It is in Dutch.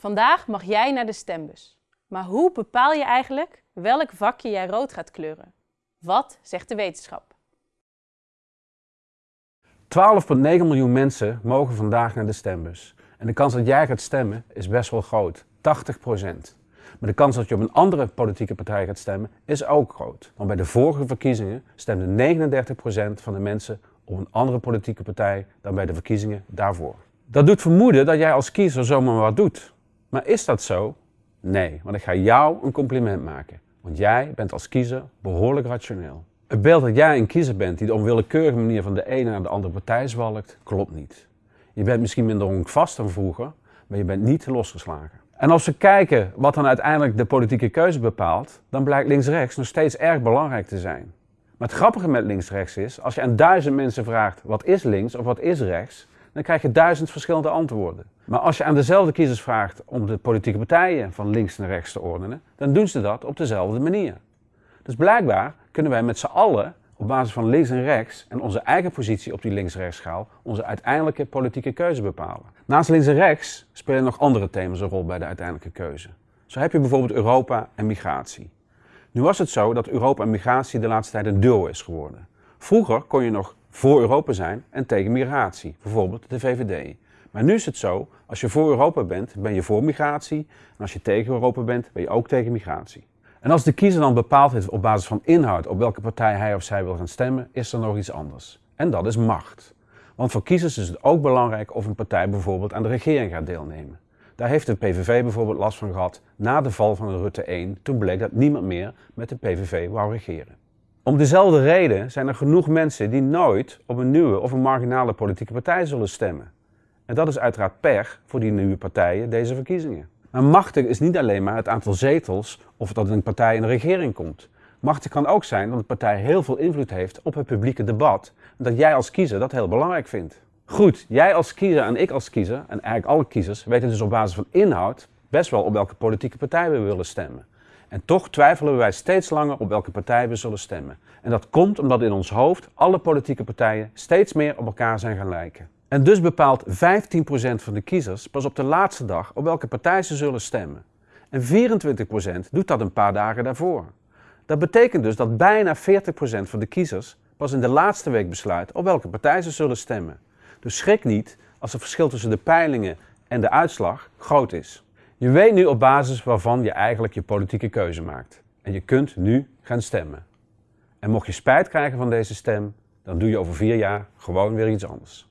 Vandaag mag jij naar de stembus. Maar hoe bepaal je eigenlijk welk vakje jij rood gaat kleuren? Wat zegt de wetenschap? 12,9 miljoen mensen mogen vandaag naar de stembus. En de kans dat jij gaat stemmen is best wel groot, 80% Maar de kans dat je op een andere politieke partij gaat stemmen is ook groot. Want bij de vorige verkiezingen stemde 39% van de mensen op een andere politieke partij dan bij de verkiezingen daarvoor. Dat doet vermoeden dat jij als kiezer zomaar wat doet. Maar is dat zo? Nee, want ik ga jou een compliment maken. Want jij bent als kiezer behoorlijk rationeel. Het beeld dat jij een kiezer bent die op onwillekeurige manier van de ene naar de andere partij zwalkt, klopt niet. Je bent misschien minder honkvast dan vroeger, maar je bent niet losgeslagen. En als we kijken wat dan uiteindelijk de politieke keuze bepaalt, dan blijkt links-rechts nog steeds erg belangrijk te zijn. Maar het grappige met links-rechts is, als je aan duizend mensen vraagt wat is links of wat is rechts, dan krijg je duizend verschillende antwoorden. Maar als je aan dezelfde kiezers vraagt om de politieke partijen van links naar rechts te ordenen, dan doen ze dat op dezelfde manier. Dus blijkbaar kunnen wij met z'n allen op basis van links en rechts en onze eigen positie op die links-rechts schaal onze uiteindelijke politieke keuze bepalen. Naast links en rechts spelen nog andere thema's een rol bij de uiteindelijke keuze. Zo heb je bijvoorbeeld Europa en migratie. Nu was het zo dat Europa en migratie de laatste tijd een duo is geworden. Vroeger kon je nog voor Europa zijn en tegen migratie, bijvoorbeeld de VVD. Maar nu is het zo, als je voor Europa bent, ben je voor migratie. En als je tegen Europa bent, ben je ook tegen migratie. En als de kiezer dan bepaald heeft op basis van inhoud op welke partij hij of zij wil gaan stemmen, is er nog iets anders. En dat is macht. Want voor kiezers is het ook belangrijk of een partij bijvoorbeeld aan de regering gaat deelnemen. Daar heeft de PVV bijvoorbeeld last van gehad na de val van Rutte 1. Toen bleek dat niemand meer met de PVV wou regeren. Om dezelfde reden zijn er genoeg mensen die nooit op een nieuwe of een marginale politieke partij zullen stemmen. En dat is uiteraard pech voor die nieuwe partijen deze verkiezingen. Maar machtig is niet alleen maar het aantal zetels of dat een partij in de regering komt. Machtig kan ook zijn dat een partij heel veel invloed heeft op het publieke debat en dat jij als kiezer dat heel belangrijk vindt. Goed, jij als kiezer en ik als kiezer, en eigenlijk alle kiezers, weten dus op basis van inhoud best wel op welke politieke partij we willen stemmen. En toch twijfelen wij steeds langer op welke partij we zullen stemmen. En dat komt omdat in ons hoofd alle politieke partijen steeds meer op elkaar zijn gaan lijken. En dus bepaalt 15% van de kiezers pas op de laatste dag op welke partij ze zullen stemmen. En 24% doet dat een paar dagen daarvoor. Dat betekent dus dat bijna 40% van de kiezers pas in de laatste week besluit op welke partij ze zullen stemmen. Dus schrik niet als het verschil tussen de peilingen en de uitslag groot is. Je weet nu op basis waarvan je eigenlijk je politieke keuze maakt. En je kunt nu gaan stemmen. En mocht je spijt krijgen van deze stem, dan doe je over vier jaar gewoon weer iets anders.